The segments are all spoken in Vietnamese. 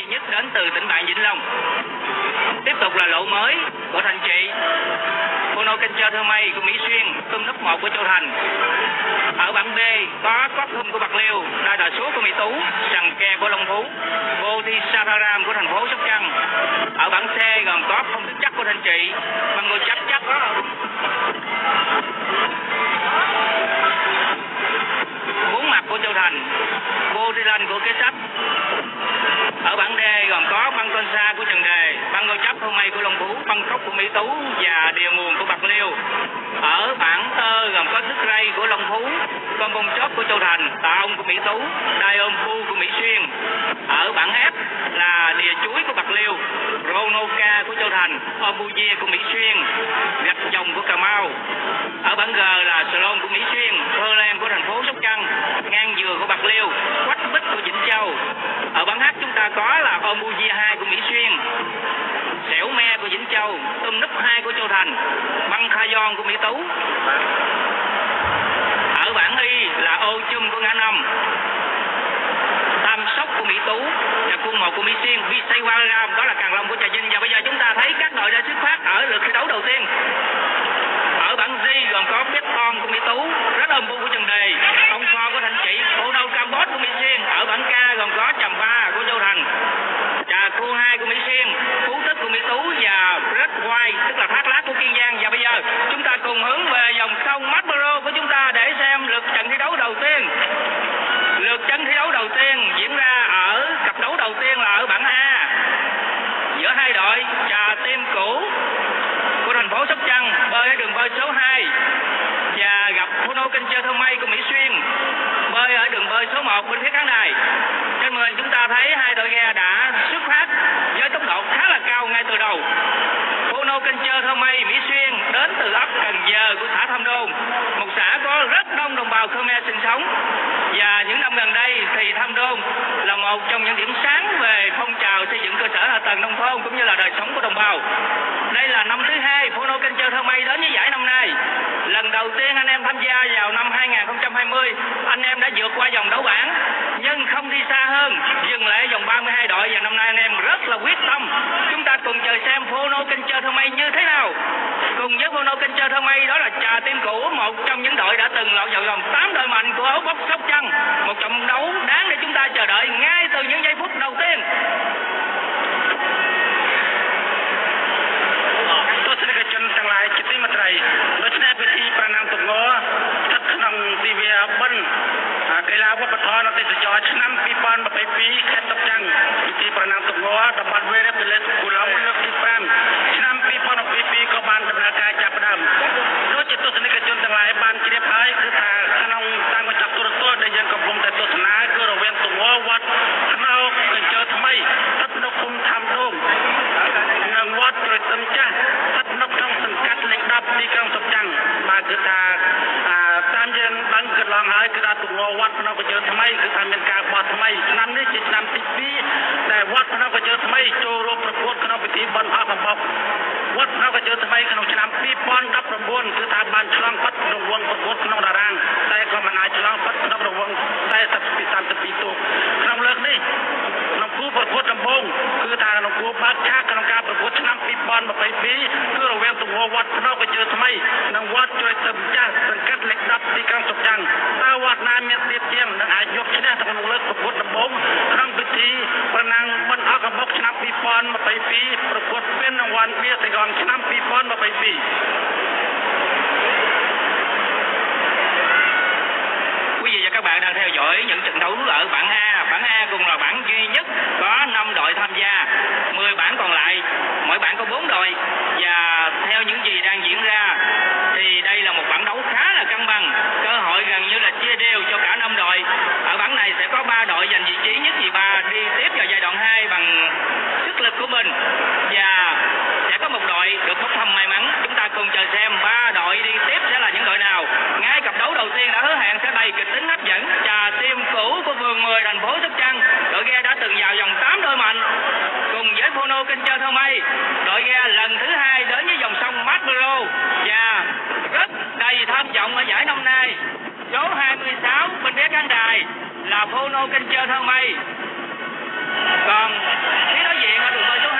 duy nhất đến từ tỉnh bạn Vĩnh Long. Tiếp tục là lộ mới của Thành Trị. Phono Kencher Thơ Mây của Mỹ Xuyên, tôm nấp 1 của Châu Thành. Ở bảng B có Cothum của Bạc Liêu, đai Đà Số của Mỹ Tú, Sằng kè của Long Phú, Vô Thi Savaram của thành phố Sóc Trăng. Ở bảng C gồm có Không Thức Chắc của Thành Trị, Bằng người Chắc Chắc đó. Bốn mặt của Châu Thành, Vô Thi Lanh của Kế Sách. Ở bảng D gồm có băng con sa của Trần Đề, băng ngôi chấp hôm nay của Long Phú, băng cốc của Mỹ Tú và địa nguồn của Bạc Liêu. Ở bảng Tơ gồm có sức rây của Long Phú, con bông chóp của Châu Thành, tà ông của Mỹ Tú, đai ôm phu của Mỹ Xuyên. Ở bảng F là đìa chuối của Bạc Liêu, Ronoka của Châu Thành, obuye của Mỹ Xuyên, gạch dòng của Cà Mau. Ở bảng G là Salon của Mỹ Xuyên, Pearland của thành phố Sóc Trăng, ngang dừa của Bạc Liêu, quách bích của Vĩnh Châu. Ở bảng H chúng ta có là Ombuye 2 của Mỹ Xuyên, Xẻo Me của Vĩnh Châu, Tôm Núp 2 của Châu Thành, Băng Kha Gion của Mỹ Tú. Ở bảng Y là Ô Chum của Ngã Năm, Tam Sóc của Mỹ Tú, và quân 1 của Mỹ Xuyên, Visaywaram đó là Càng Long của Trà Vinh. Và bây giờ chúng ta thấy các đội đã xuất phát ở lượt thi đấu đầu tiên. Ở bảng D gồm có Beton của Mỹ Tú, Rất Âm Bu của Trần Đề, Ông Kho của Thành Chị, Bộ cam bót của Mỹ Xuyên. Ở bảng K gồm có Trầm Ba của Châu Thành, Trà Khu Hai của Mỹ Xuyên, Phú Tức của Mỹ Tú và Red White tức là Thác Lát của Kiên Giang. Và bây giờ chúng ta cùng hướng về dòng sông Marlboro của chúng ta để xem lượt trận thi đấu đầu tiên. Lượt trận thi đấu đầu tiên diễn ra ở cặp đấu đầu tiên là ở bảng A giữa hai đội Trà Tim cũ của thành phố Sóc Trăng bơi ở đường bơi số 2 và gặp Bruno Kinh Chơi Thơ Mây của Mỹ Xuyên bơi ở đường bơi số 1 bên phía khán đài. Trên màn chúng ta thấy hai đội ghe đã xuất phát với tốc độ khá là cao ngay từ đầu. Bruno Kinh Chơi Thơ Mây Mỹ Xuyên đến từ ấp Cần Giờ của xã Tham Đôn, một xã có rất đông đồng bào Khmer sinh sống. Và những năm gần đây thì Tham Đôn là một trong những điểm sáng về phong trào xây dựng cơ sở hạ tầng nông thôn cũng như là đời sống của đồng bào. Đây là năm thứ hai Phono Kencher Thơ Mây đến với giải năm nay. Lần đầu tiên anh em tham gia vào năm 2020, anh em đã vượt qua vòng đấu bảng nhưng không đi xa hơn, dừng lại ở vòng 32 đội và năm nay anh em rất là quyết tâm. Chúng ta cùng chờ xem Phono Kencher Thơ Mây như thế nào. Cùng với Phono Kencher Thơ Mây đó là Trà Tim Cũ, một trong những đội đã từng lọt vào vòng 8 đội mạnh của ấu bốc Sóc Trăng. Một trận đấu đáng để chúng ta chờ đợi ngay từ những giây phút đầu tiên. យជាទីមេត្រីដូច្នេះពិធីប្រណាំទងស្ថិតក្នុងទិវាបិណ្ឌកីឡាវប្បធម៌និងទេសចរណ៍ឆ្នាំ2022ខេត្តតុកចាំងពិធីប្រណាំទងតំបន់វេរៈពលិតគូឡុងលើកទី5ឆ្នាំ2022ក៏បានដំណើរការចាប់ផ្ដើមដូចជាទស្សនិកជនទាំងឡាយបានជ្រាបហើយគឺថាក្នុងតាមកញ្ចក់ទូរទស្សន៍ដែលយើងកំពុងតែទស្សនាគឺរវាងទងវត្តខ្នោកញ្ជើថ្មីស្ថិតនៅឃុំថាំដងនិងវត្តត្រទឹមចាស់ ទីក្រុងសុកចាំងបាទគឺថាអាតាមយើងដឹងកន្លងហើយគឺថាទងវត្តភ្នំកញ្ជើថ្មីគឺថាមានការបោះថ្មីឆ្នាំនេះជាឆ្នាំទី2ដែលវត្តភ្នំកញ្ជើថ្មីចូលរួមប្រកួតក្នុងពិធីបន់អស់កំបុកវត្តភ្នំកញ្ជើថ្មីក្នុងឆ្នាំ2019គឺថាបានឆ្លងផុតរង្វង់ប្រកួតក្នុងតារាងតែក៏មិនអាចឆ្លងផុតក្នុងរង្វង់40ពី32ទូកក្នុងលើកនេះក្នុង គូប្រកួតដំបូងគឺថាក្នុងគូបើកឆាកក្នុងការប្រកួតឆ្នាំ2022គឺរវាងទង្វើវត្តភ្នំកញ្ជើថ្មីនិងវត្តជ្រោយទឹកចាស់សង្កាត់លេខ10ទីក្រុងសុកចាំងតើវត្តណាមានទៀតជាងនឹងអាចយកឈ្នះក្នុងលើកប្រកួតដំបូងក្នុងពិធីប្រណាំងបិណ្ឌអកបុកឆ្នាំ2022ប្រកួតពានរង្វាន់បៀសៃកងឆ្នាំ2022 bạn đang theo dõi những trận đấu ở bảng A. Bảng A cùng là bảng duy nhất có 5 đội tham gia. 10 bảng còn lại, mỗi bảng có 4 đội. Và theo những gì đang diễn ra thì đây là một bảng đấu khá là cân bằng. Cơ hội gần như là chia đều cho cả 5 đội. Ở bảng này sẽ có 3 đội giành vị trí nhất nhì ba đi tiếp vào giai đoạn 2 bằng sức lực của mình. Và sẽ có một đội được bốc thăm may mắn. Chúng ta cùng chờ xem ba đội đi tiếp sẽ là những đội nào. Ngay cặp đấu đầu tiên đã hứa hẹn sẽ đầy kịch tính hấp dẫn. Trà tim cũ của vườn 10 thành phố Sóc Trăng. Đội ghe đã từng vào vòng 8 đôi mạnh. Cùng với Phono kinh chơi Thơ Mây, đội ghe lần thứ hai đến với dòng sông Marlboro và rất đầy tham vọng ở giải năm nay. Số 26 bên phía khán đài là Phono kinh chơi Thơ Mây còn phía đối diện là đường bơi số 2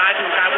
ឡាក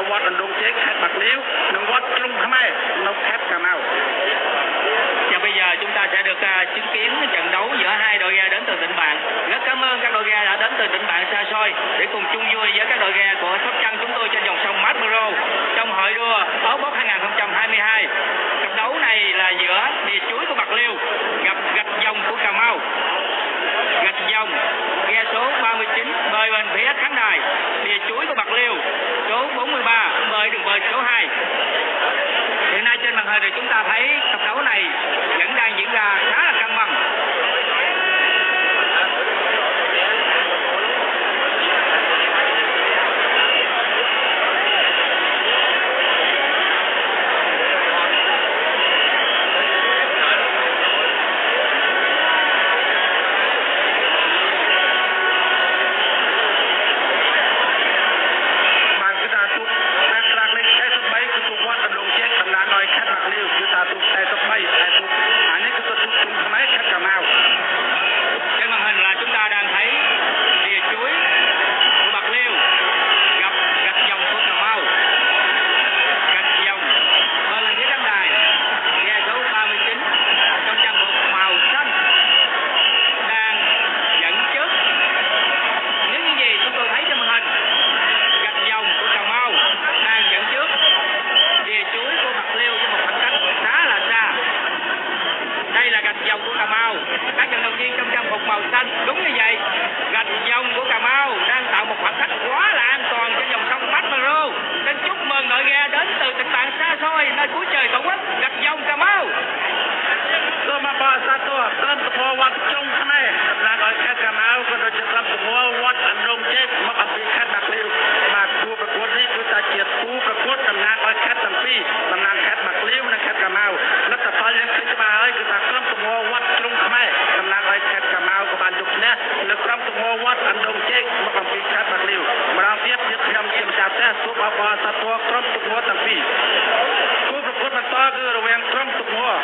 នៅវត្តអណ្ដូងជែកខេត្តបាក់លាវនិងវត្តភ្នំខ្មែរនៅខេត្តកាណៅ bây giờ chúng ta sẽ được uh, chứng kiến trận đấu giữa hai đội ghe đến từ tỉnh bạn. Rất cảm ơn các đội ghe đã đến từ tỉnh bạn xa xôi để cùng chung vui với các đội ghe của sóc trăng chúng tôi trên dòng sông mát Muro trong hội đua áo bóc 2022 trận đấu này là giữa địa chuối của bạc liêu gặp gạch dòng của cà mau. Gạch dòng ghe số 39 bơi bên phía khán đài đường bơi đường bơi số 2 hiện nay trên màn hình thì chúng ta thấy cặp đấu này vẫn đang diễn ra khá là căng bằng. បបសត្វពណ៌ក្រុមទុកងល់ទាំងពីរគូប្រកួតបន្តគឺរវាងក្រុមទុកងល់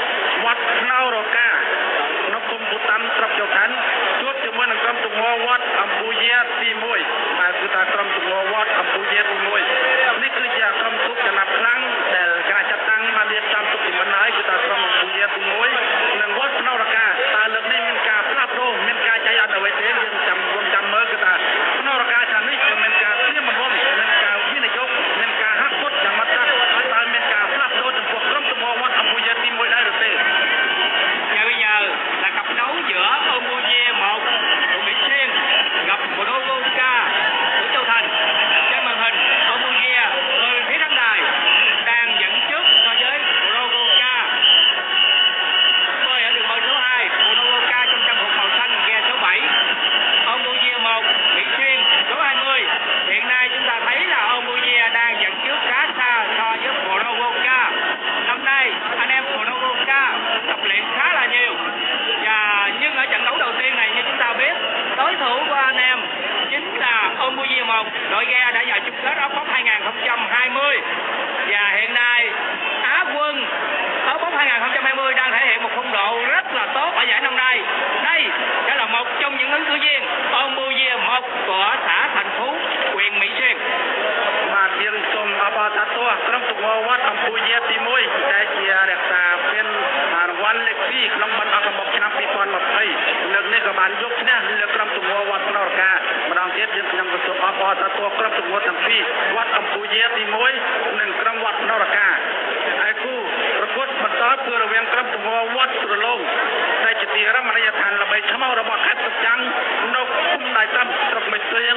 Ghe đã vào chung kết áo bóng 2020 và hiện nay Á quân áo bóng 2020 đang thể hiện một phong độ rất là tốt ở giải năm nay. Đây sẽ là một trong những ứng cử viên Ombuye một của xã Thành Phú, huyện Mỹ Xuyên. បាទយើងសូមអបអរសាទរក្រុមទុកវវត្តអំពូជាទី1ដែលជារក្សាពានរង្វាន់លេខ2ក្នុងប័ណ្ណអកមុខឆ្នាំ2020លើកនេះក៏បានយកឈ្នះលើក្រុមទុកវវត្តផ្ នរកាម្ដងទៀតយើងខ្ញុំក៏សូមអបអរសាទរក្រុមទុកវត្តទាំងពីរវត្តអំពូជាទី1និងក្រុមវត្តផ្នរកាហើយគូប្រកួតបន្តគឺរវាងក្រុមទុកវវត្តស្រឡងដែលជាទីរមណីយដ្ឋានល្បីថ្មរបស់ខេត្តសុចាំងនៅគុំដៃតាមស្រុកមេស្រៀង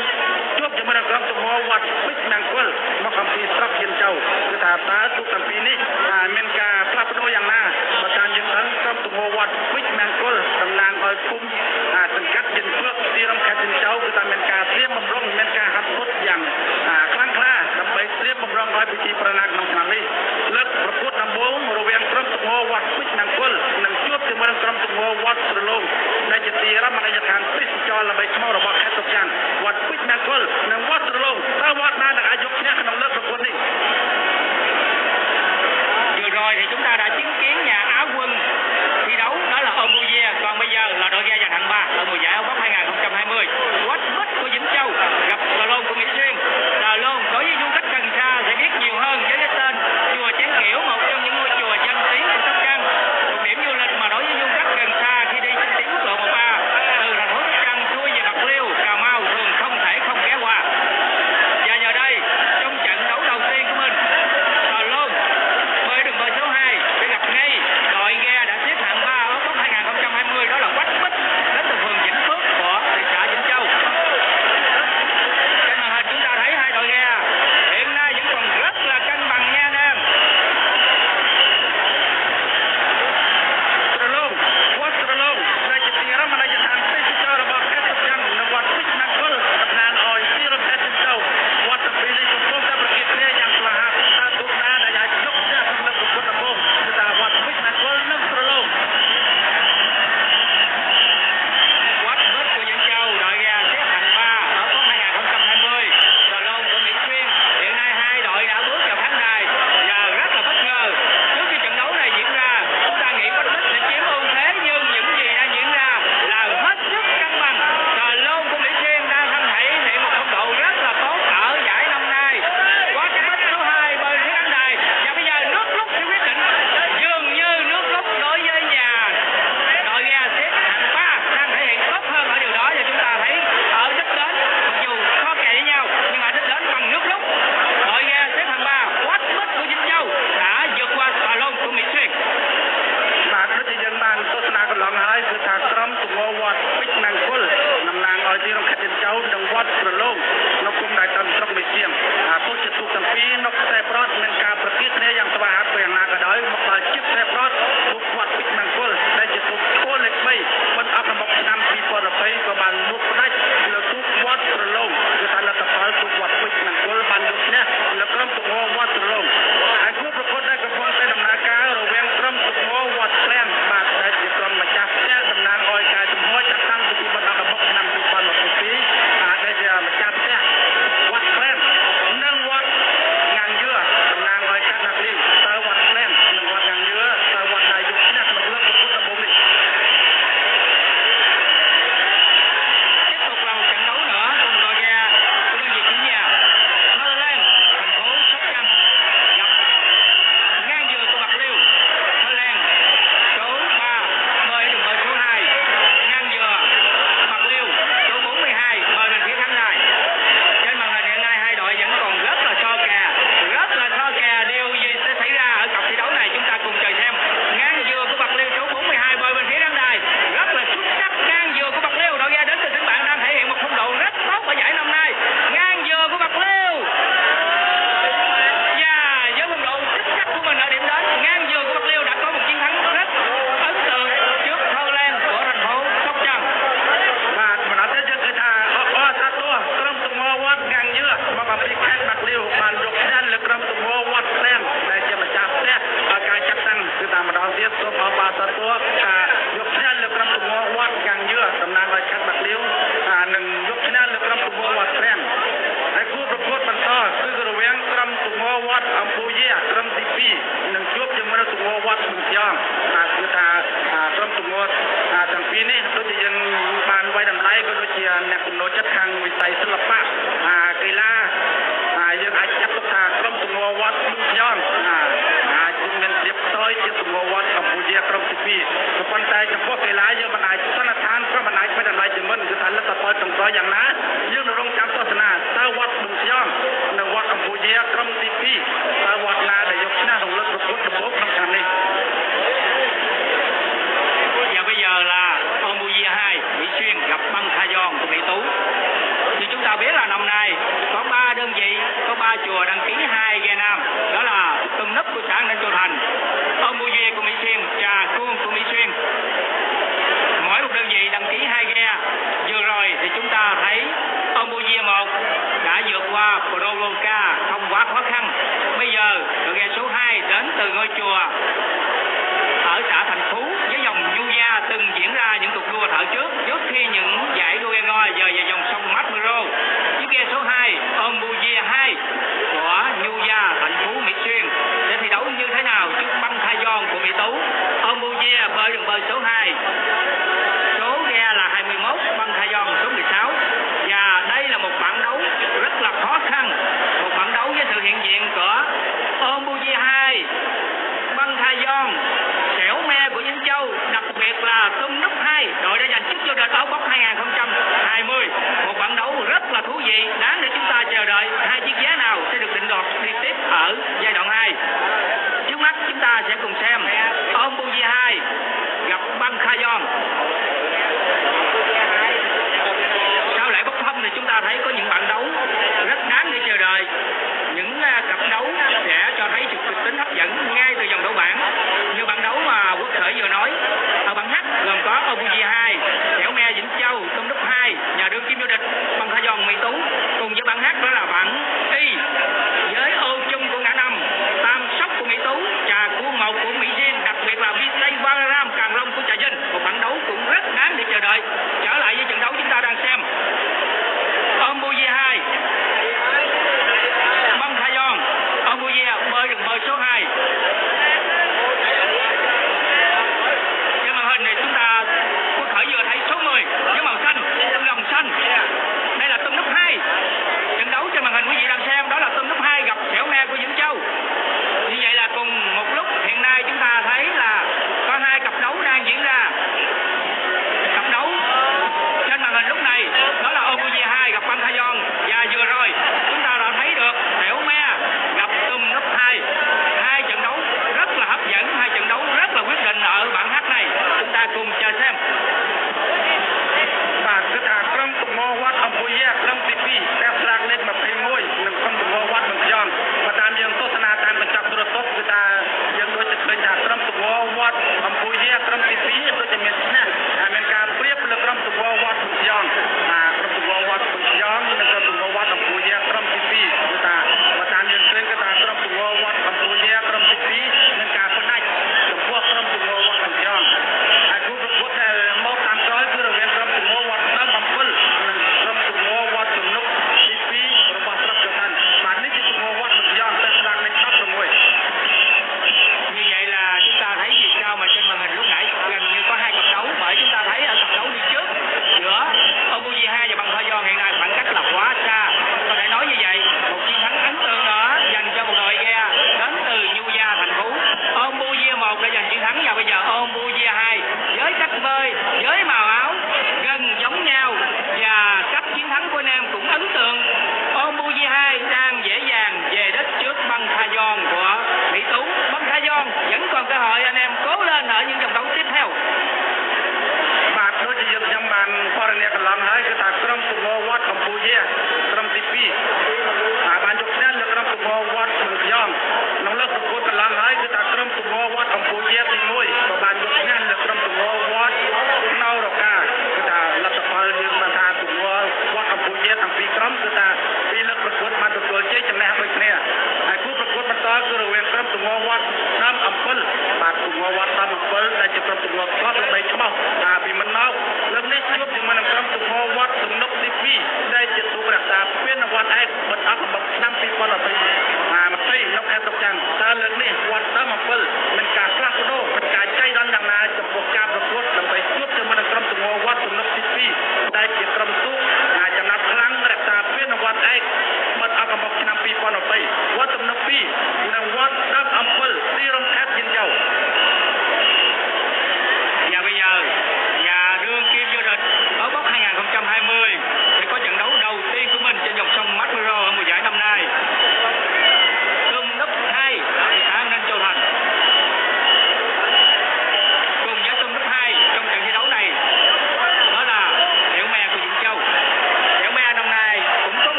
ជួបជាមួយនឹងក្រុមទុកវវត្តពេជ្រមង្គលមកអំពីស្រុកយិនចៅគឺថាតើទូទាំងពីរនេះអាចមានការផ្លាស់ប្ដូរយ៉ាងណាបើតាមយើងដឹងក្រុ មទុកវត្តពេជ្រមង្គលតំណាងឲ្យភូមិអាសង្កាត់យិនភ្លឹកទីរំខេត្តយិនចៅគឺថាមានការត្រៀមបំរុងមានការហាត់ពុតយ៉ាងអាខ្លាំងក្លាដើម្បីត្រៀមបំរុងឲ្យពិធីប្រណាក្នុងឆ្នាំនេះលើកប្រកួតដំបូងរវាងក្រុមទុកវត្តពេជ្រមង្គលនិងជួបជាមួយនឹងក្រុមទុកវត្តស្រឡងដែលជាទីរមណីយដ្ឋានទេសចរណ៍ល្បីថ្មរបស់ខេត្តសុខចាន់វត្តពេជ្រមង្គលនិងវត្តស្រឡងតើវត្ត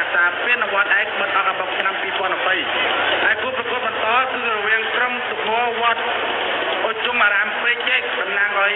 រក្សាពានរង្វាន់ឯកមិនអស់អំបុកឆ្នាំ2020ហើយគូប្រកួតបន្តគឺរវាងក្រុមសុខវត្តអុជុំអារាមពេជ្រជែកតំណាងឲ្យ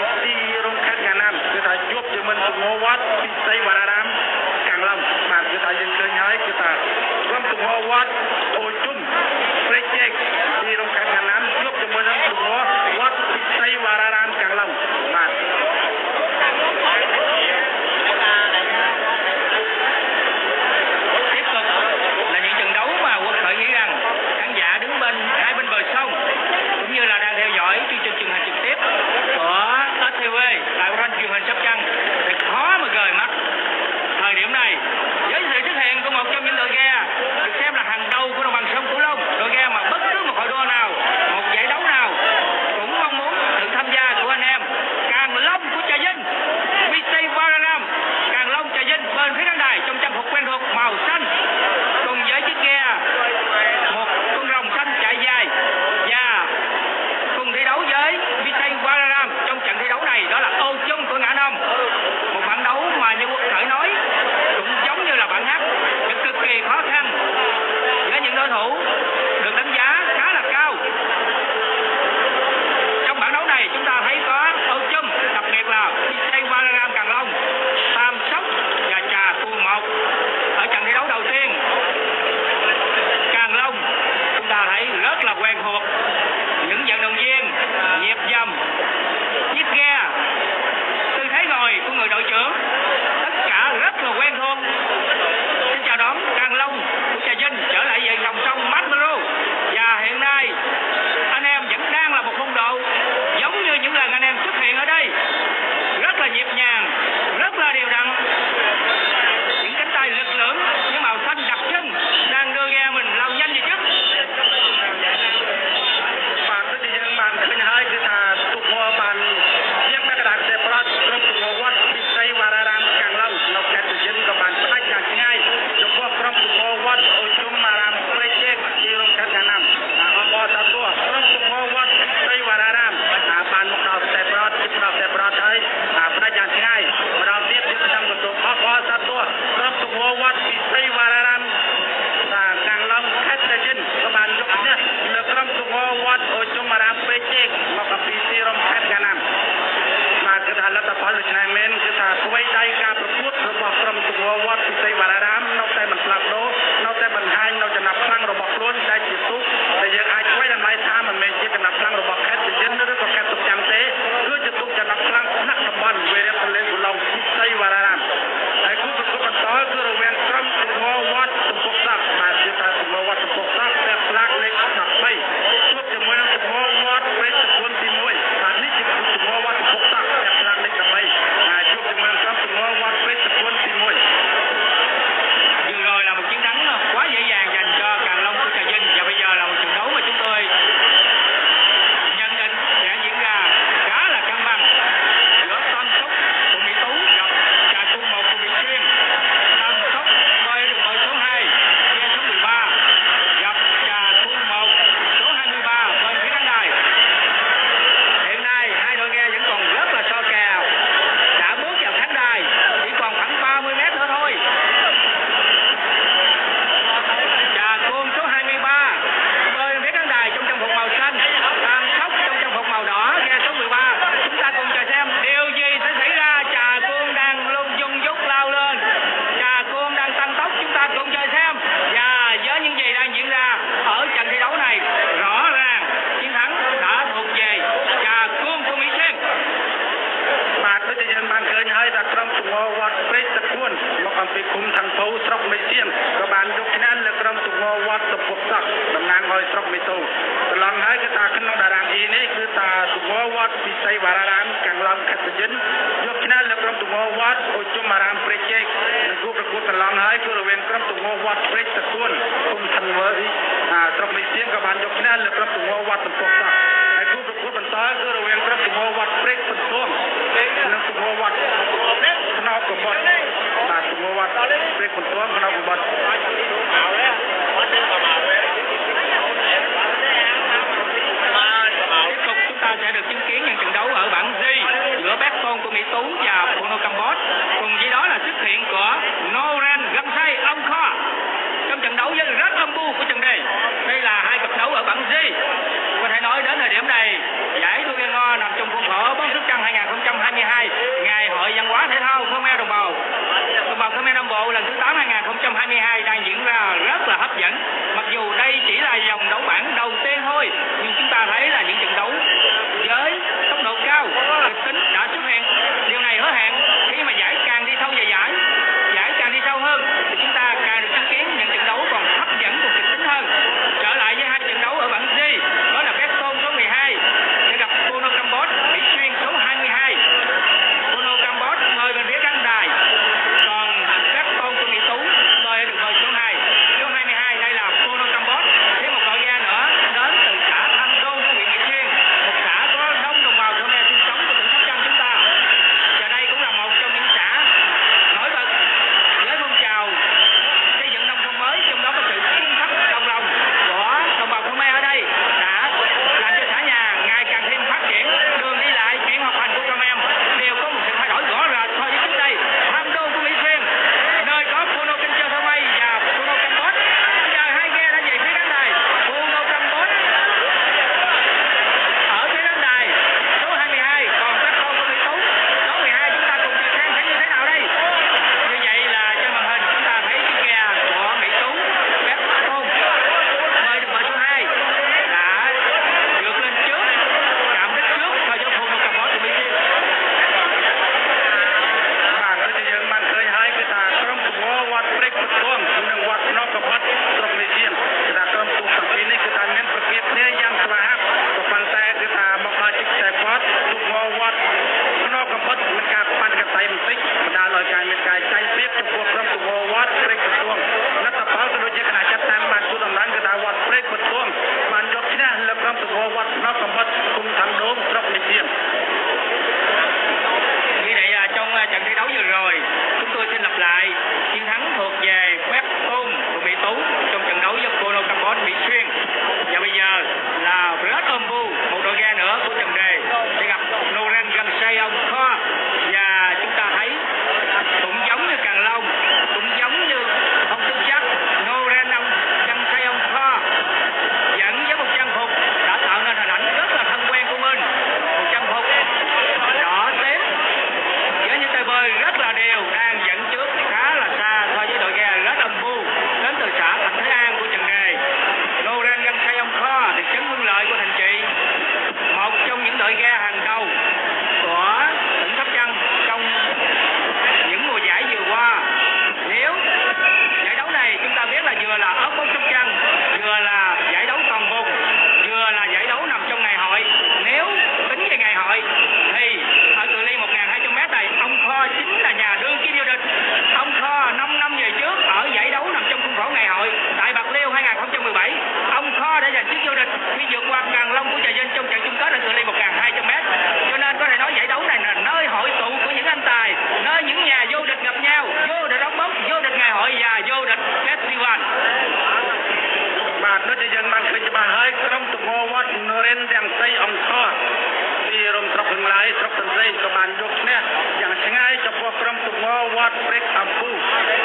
រដ្ឋព្រឹកអំពូ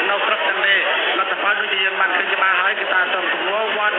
នៅស្រុកទាំងនេះលទ្ធផលដូចយើងបានឃើញច្បាស់ហើយគឺថាសំគងវត្ត